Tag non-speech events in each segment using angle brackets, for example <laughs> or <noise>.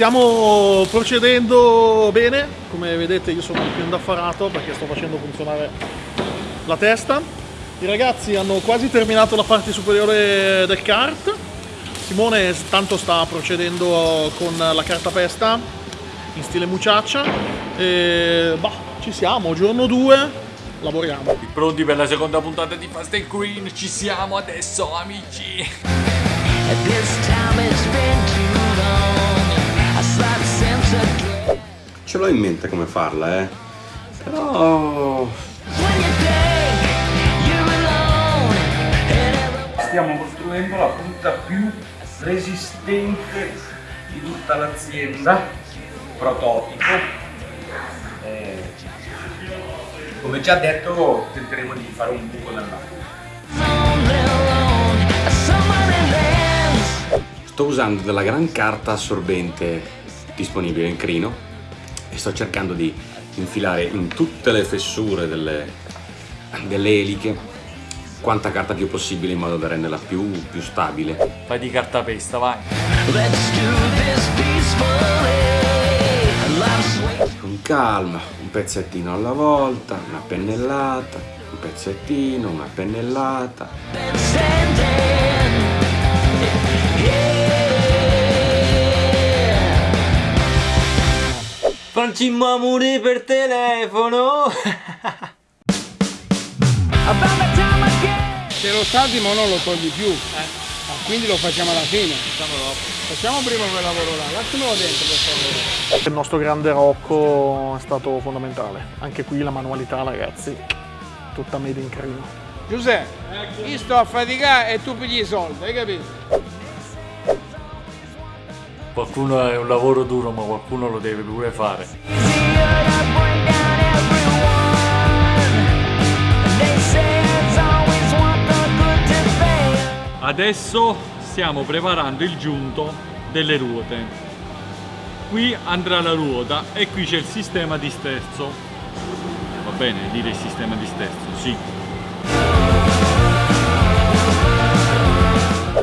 Stiamo procedendo bene, come vedete io sono più indaffarato perché sto facendo funzionare la testa. I ragazzi hanno quasi terminato la parte superiore del kart. Simone tanto sta procedendo con la cartapesta in stile muciaccia. E bah, ci siamo, giorno 2, lavoriamo. Pronti per la seconda puntata di Fast and Queen? Ci siamo adesso, amici! Ce l'ho in mente come farla, eh. Però... Stiamo costruendo la punta più resistente di tutta l'azienda, prototipo. Eh, come già detto tenteremo di fare un buco nell'acqua. Sto usando della gran carta assorbente disponibile in crino e sto cercando di infilare in tutte le fessure delle, delle eliche quanta carta più possibile in modo da renderla più, più stabile. Fai di cartapesta, vai! Con calma, un pezzettino alla volta, una pennellata, un pezzettino, una pennellata. Facciamo amore per telefono! Se lo salti ma non lo togli più. Ah, quindi lo facciamo alla fine. Facciamo prima quel lavoro là. Lasciamelo dentro per favore. Il nostro grande Rocco è stato fondamentale. Anche qui la manualità, ragazzi, tutta made in crino. Giuseppe, io sto a faticare e tu pigli i soldi, hai capito? Qualcuno è un lavoro duro, ma qualcuno lo deve pure fare. Adesso stiamo preparando il giunto delle ruote. Qui andrà la ruota e qui c'è il sistema di sterzo. Va bene dire il sistema di sterzo? Sì.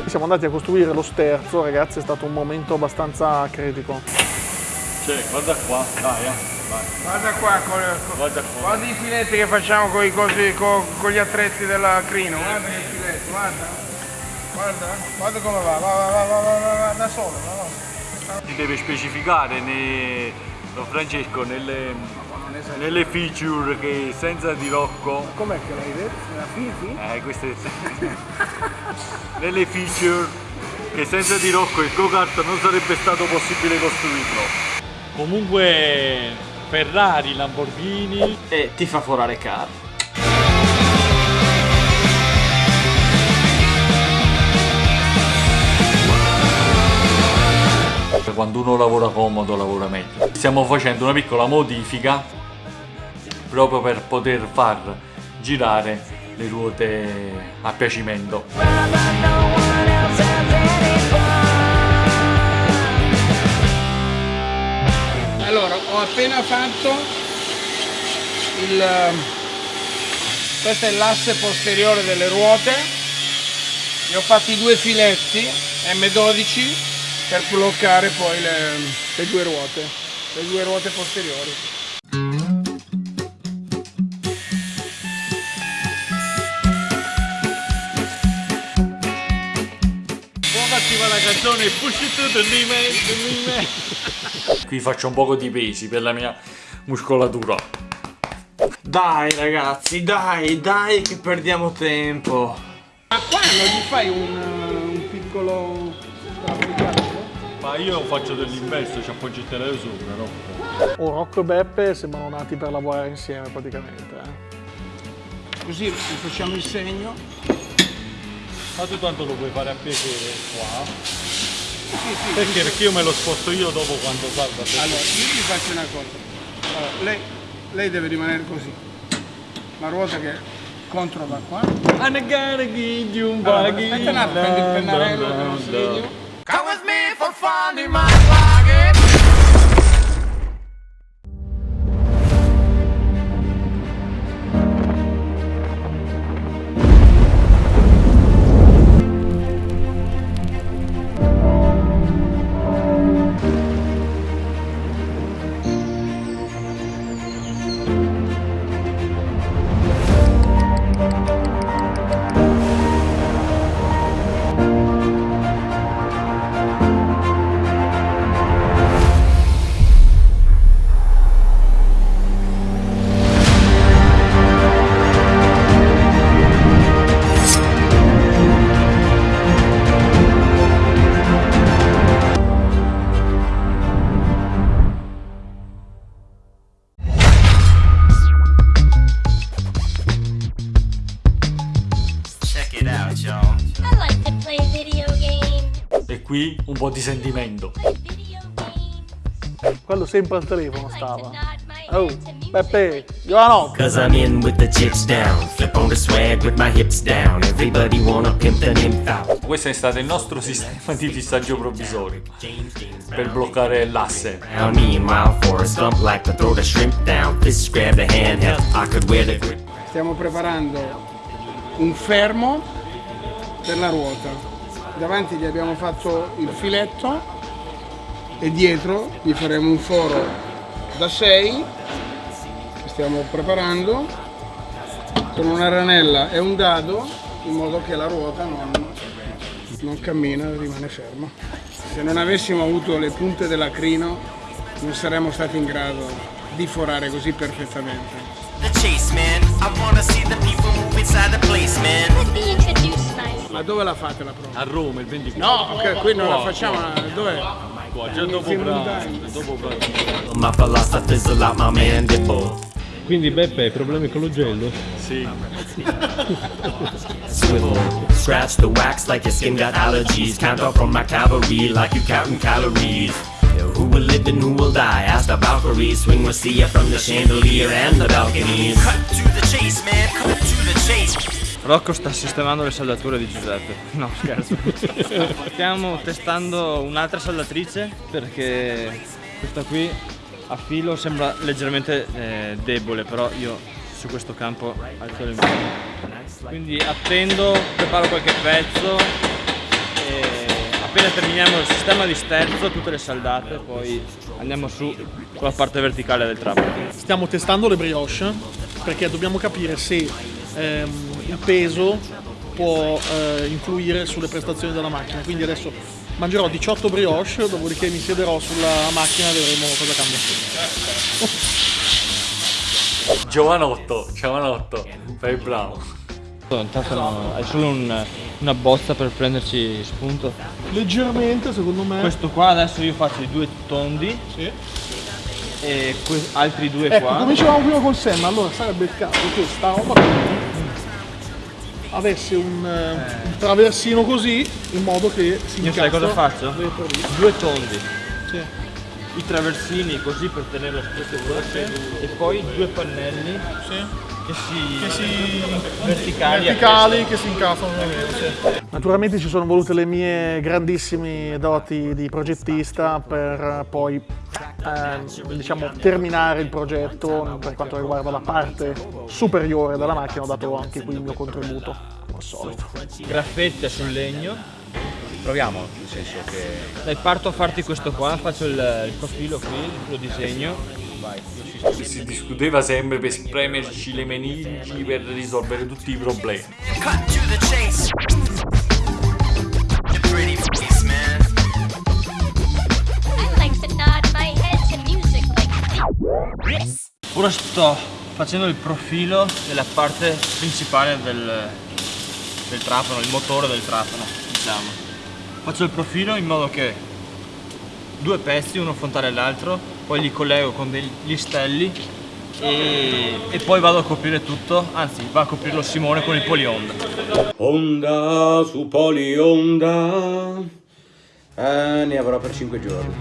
Siamo andati a costruire lo sterzo, ragazzi, è stato un momento abbastanza critico. Cioè, guarda qua, dai. Eh, vai. Guarda qua, con, guarda qua, guarda, i filetti che facciamo con, cosi, con, con gli attrezzi della crino. Guarda il filetto, guarda. Guarda, guarda come va, va, va, va, va, va, va, va da solo. Va, va. Deve specificare, né, Francesco, nelle nelle feature che senza di Rocco Com'è che l'hai detto? La Fifi? Eh, queste <laughs> nelle feature che senza di Rocco il go-kart non sarebbe stato possibile costruirlo. Comunque Ferrari, Lamborghini e ti fa forare car. quando uno lavora comodo lavora meglio. Stiamo facendo una piccola modifica proprio per poter far girare le ruote a piacimento. Allora, ho appena fatto il... questo è l'asse posteriore delle ruote, ne ho fatti due filetti M12 per bloccare poi le, le due ruote, le due ruote posteriori. Canzone Push it to the limit, the limit. <laughs> Qui faccio un poco di pesi per la mia muscolatura. Dai ragazzi, dai, dai che perdiamo tempo. Ma qua non gli fai un, un piccolo? Ma io faccio dell'inverso, ci appoggi il telefono sopra, no? Oh, Rocco e Beppe sembrano nati per lavorare insieme praticamente. eh. Così gli facciamo il segno. Ma tu tanto lo puoi fare a piacere qua. Sì, sì. Perché? Perché io me lo sposto io dopo quando salva. Allora, io vi faccio una cosa. Allora, lei, lei deve rimanere così. La ruota che contro va qua. Un Allora, aspetta un attimo, prendi il pennarello ciao ciao. Like e qui un po' di sentimento. Quello sempre al telefono stava. Oh, Peppe, Giovanno! Cause I'm in with the chips down, flip on the swag with my hips down, everybody wanna pimp the nymph out. Questo è stato il nostro sistema di fissaggio provvisorio per bloccare l'asse. Stiamo preparando un fermo per la ruota. Davanti gli abbiamo fatto il filetto e dietro gli faremo un foro da 6 che stiamo preparando con una ranella e un dado in modo che la ruota non, non cammina, rimane ferma. Se non avessimo avuto le punte dell'acrino non saremmo stati in grado di forare così perfettamente. The chase, man. I wanna see the people move inside the place, man. Ma dove la fate la prova? A Roma il 24. No, ok, qui non la facciamo, dov'è? Qua, dopo pranzo, philosophy fizzle out my mandible. Quindi Beppe hai problemi con l'ugello? Sì. Swivel. Scratch the wax like your skin got allergies. Count up from my cavalry like you counting calories. Who will live and who will die? Ask the Valkyrie. Swing will see you from the chandelier and the balconies. Cut to the chase, man. Cut to the chase. Rocco sta sistemando le saldature di Giuseppe. No, scherzo. <laughs> Stiamo testando un'altra saldatrice perché questa qui a filo sembra leggermente eh, debole, però io su questo campo alzo le mie. Quindi attendo, preparo qualche pezzo e appena terminiamo il sistema di sterzo, tutte le saldate, poi andiamo su con la parte verticale del trapano. Stiamo testando le brioche perché dobbiamo capire se ehm, il peso può eh, influire sulle prestazioni della macchina. Quindi adesso mangerò 18 brioche, dopodiché mi siederò sulla macchina e vedremo cosa cambia. <laughs> Giovanotto, Giovanotto, fai bravo. Intanto no, hai solo un- una bozza per prenderci spunto. Leggermente, secondo me. Questo qua adesso io faccio i due tondi Sì. e altri due Ecco, qua. come dicevamo prima col Sam, allora sarebbe il caso che sta roba qui avesse un, eh, un traversino così in modo che si Io sai cosa faccio? Due tondi, Sì. i traversini così per tenere stesso veloce e poi due pannelli Sì. Che si, Che si verticali, verticali che si incastrano nel. Naturalmente ci sono volute le mie grandissime doti di progettista per poi ehm, diciamo terminare il progetto per quanto riguarda la parte superiore della macchina ho dato anche qui il mio contributo come al solito graffette sul legno. Proviamo, nel senso che Dai, parto a farti questo qua, faccio il, il profilo qui, lo disegno. Vai. Si discuteva sempre per spremerci le meningi per risolvere tutti i problemi. Ora sto facendo il profilo della parte principale del, del trapano, il motore del trapano, diciamo. Faccio il profilo in modo che due pezzi, uno frontale all'altro, poi li collego con degli stelli e, e poi vado a coprire tutto, anzi va a coprirlo Simone con il polionda. Onda su polionda. eh, ne avrò per 5 giorni.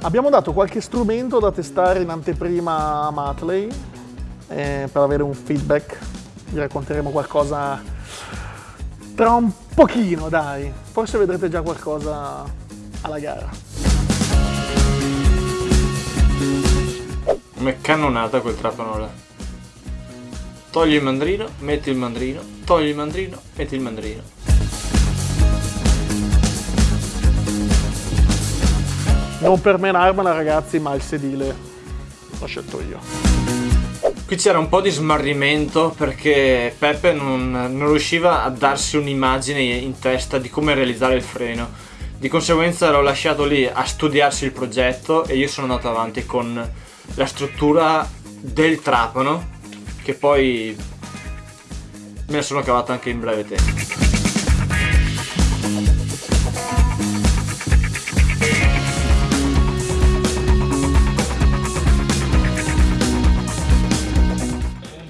Abbiamo dato qualche strumento da testare in anteprima a Matley eh, per avere un feedback. Vi racconteremo qualcosa tra un pochino, dai. Forse vedrete già qualcosa alla gara. Come cannonata quel trapano là. Togli il mandrino, metti il mandrino, togli il mandrino, metti il mandrino. Non per menarmela ragazzi, ma il sedile l'ho scelto io. Qui c'era un po' di smarrimento perché Peppe non, non riusciva a darsi un'immagine in testa di come realizzare il freno. Di conseguenza l'ho lasciato lì a studiarsi il progetto e io sono andato avanti con la struttura del trapano che poi me la sono cavata anche in breve tempo.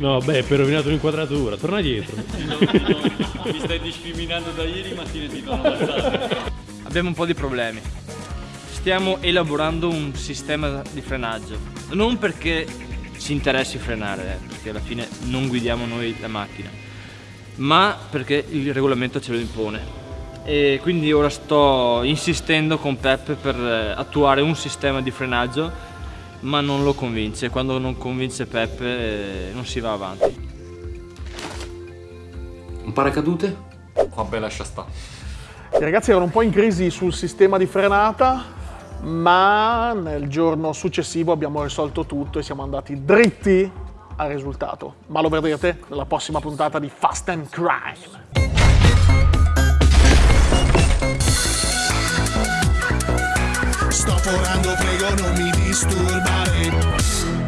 No, beh, per rovinato l'inquadratura, torna dietro. Mi stai discriminando da ieri mattina ti do una Abbiamo un po' di problemi. Stiamo elaborando un sistema di frenaggio. Non perché ci interessi frenare, eh, perché alla fine non guidiamo noi la macchina, ma perché il regolamento ce lo impone. E quindi ora sto insistendo con Peppe per eh, attuare un sistema di frenaggio, ma non lo convince. Quando non convince Peppe eh, non si va avanti. Un paracadute? Vabbè, lascia stare. I ragazzi erano un po' in crisi sul sistema di frenata, ma nel giorno successivo abbiamo risolto tutto e siamo andati dritti al risultato. Ma lo vedrete nella prossima puntata di Fast and Crime. Forando, prego non mi disturbare